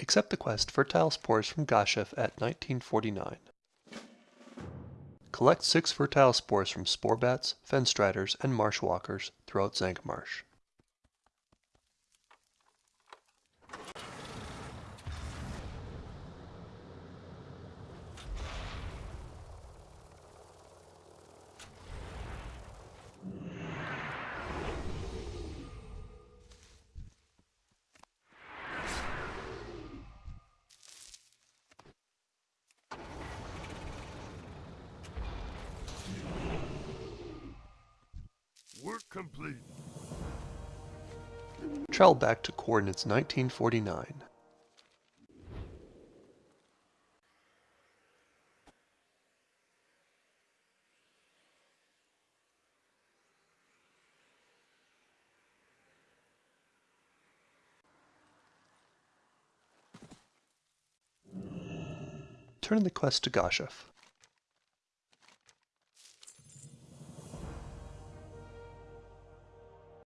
Accept the quest Fertile Spores from Gashef at 1949. Collect 6 fertile spores from spore bats, fen striders, and marsh walkers throughout Zangarmarsh. Work complete. Travel back to coordinates 1949. Turn the quest to Gashef.